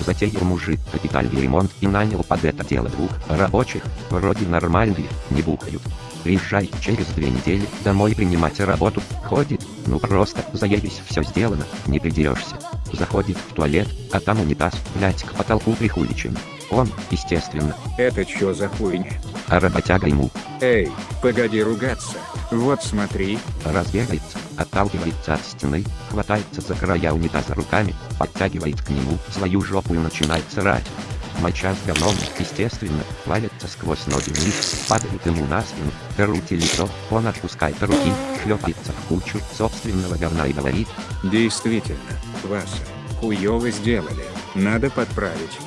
Затеял мужик капитальный ремонт и нанял под это дело двух рабочих, вроде нормальные, не бухают. Приезжай через две недели домой принимать работу, ходит, ну просто заебись все сделано, не придерешься. Заходит в туалет, а там унитаз, блять, к потолку прихуличен. Он, естественно, Это чё за хуйня? А работяга ему Эй, погоди ругаться. Вот смотри, разбегается, отталкивается от стены, хватается за края унитаза руками, подтягивает к нему свою жопу и начинает срать. Моча с говном, естественно, валится сквозь ноги вниз, падает ему на спину, крути лицо, он отпускает руки, шлепается в кучу собственного говна и говорит, действительно, Васа, хуёво сделали. Надо подправить.